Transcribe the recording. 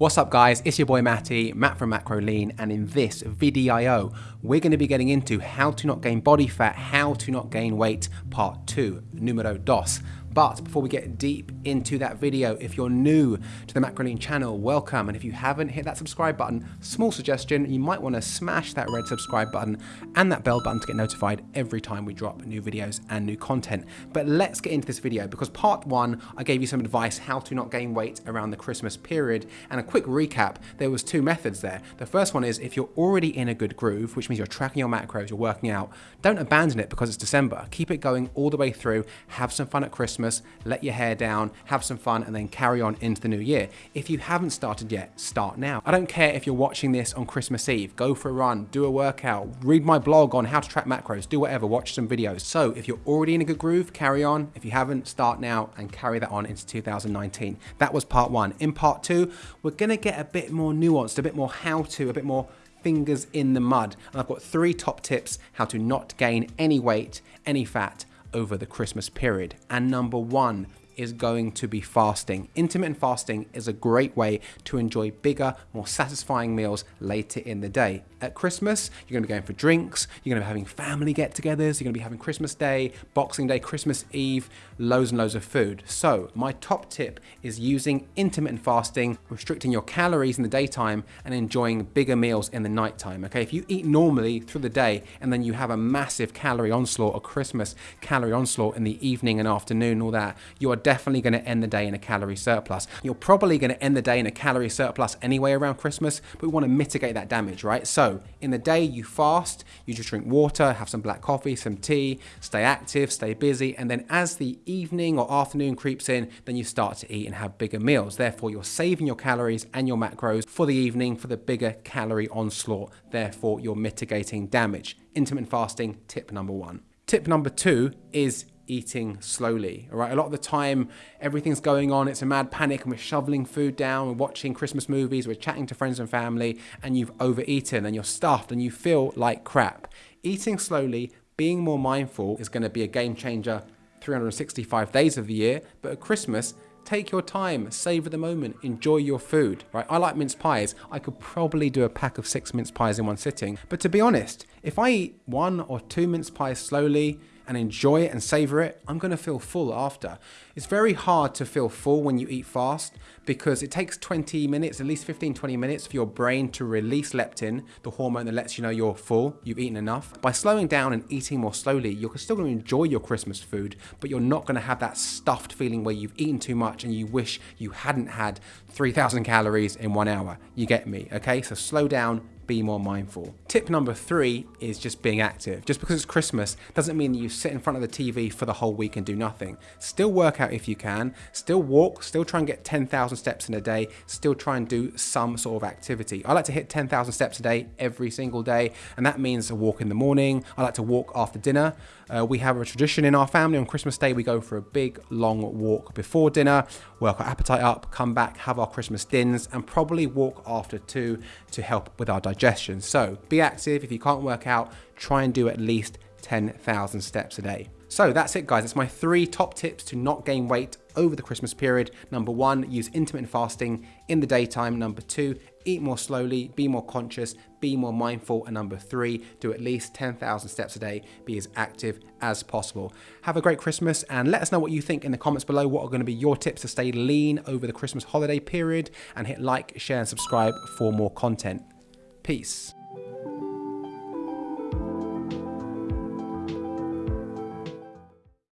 What's up guys, it's your boy Matty, Matt from Macro Lean, and in this VDIO, we're going to be getting into how to not gain body fat, how to not gain weight, part 2, numero dos. But before we get deep into that video, if you're new to the Macrolean channel, welcome. And if you haven't hit that subscribe button, small suggestion, you might want to smash that red subscribe button and that bell button to get notified every time we drop new videos and new content. But let's get into this video because part one, I gave you some advice how to not gain weight around the Christmas period. And a quick recap, there was two methods there. The first one is if you're already in a good groove, which means you're tracking your macros, you're working out, don't abandon it because it's December. Keep it going all the way through, have some fun at Christmas, Christmas, let your hair down, have some fun, and then carry on into the new year. If you haven't started yet, start now. I don't care if you're watching this on Christmas Eve, go for a run, do a workout, read my blog on how to track macros, do whatever, watch some videos. So if you're already in a good groove, carry on. If you haven't, start now and carry that on into 2019. That was part one. In part two, we're gonna get a bit more nuanced, a bit more how to, a bit more fingers in the mud. And I've got three top tips how to not gain any weight, any fat, over the Christmas period. And number one is going to be fasting. Intermittent fasting is a great way to enjoy bigger, more satisfying meals later in the day. At Christmas, you're to be going for drinks, you're to be having family get togethers, you're to be having Christmas Day, Boxing Day, Christmas Eve, loads and loads of food. So, my top tip is using intermittent fasting, restricting your calories in the daytime and enjoying bigger meals in the nighttime. Okay, if you eat normally through the day and then you have a massive calorie onslaught, a Christmas calorie onslaught in the evening and afternoon, all that, you are definitely going to end the day in a calorie surplus. You're probably going to end the day in a calorie surplus anyway around Christmas, but we want to mitigate that damage, right? So in the day you fast, you just drink water, have some black coffee, some tea, stay active, stay busy, and then as the evening or afternoon creeps in, then you start to eat and have bigger meals. Therefore, you're saving your calories and your macros for the evening for the bigger calorie onslaught. Therefore, you're mitigating damage. Intermittent fasting, tip number one. Tip number two is eating slowly. All right, a lot of the time everything's going on, it's a mad panic, and we're shoveling food down, we're watching Christmas movies, we're chatting to friends and family, and you've overeaten and you're stuffed and you feel like crap. Eating slowly, being more mindful is going to be a game changer 365 days of the year, but at Christmas, take your time, savor the moment, enjoy your food, right? I like mince pies. I could probably do a pack of six mince pies in one sitting. But to be honest, if I eat one or two mince pies slowly, and enjoy it and savor it, I'm going to feel full after. It's very hard to feel full when you eat fast because it takes 20 minutes, at least 15, 20 minutes for your brain to release leptin, the hormone that lets you know you're full, you've eaten enough. By slowing down and eating more slowly, you're still to enjoy your Christmas food, but you're not going to have that stuffed feeling where you've eaten too much and you wish you hadn't had 3,000 calories in one hour. You get me, okay? So slow down, be more mindful. Tip number three is just being active. Just because it's Christmas doesn't mean you sit in front of the TV for the whole week and do nothing. Still work out if you can, still walk, still try and get 10,000 steps in a day, still try and do some sort of activity. I like to hit 10,000 steps a day every single day, and that means a walk in the morning. I like to walk after dinner. Uh, we have a tradition in our family on Christmas Day, we go for a big long walk before dinner, work our appetite up, come back, have our Christmas dins, and probably walk after two to help with our digestion. So be active. If you can't work out, try and do at least 10,000 steps a day. So that's it guys, it's my three top tips to not gain weight over the Christmas period. Number one, use intermittent fasting in the daytime. Number two, eat more slowly, be more conscious, be more mindful. And number three, do at least 10,000 steps a day, be as active as possible. Have a great Christmas and let us know what you think in the comments below. What are going to be your tips to stay lean over the Christmas holiday period? And hit like, share and subscribe for more content. Peace.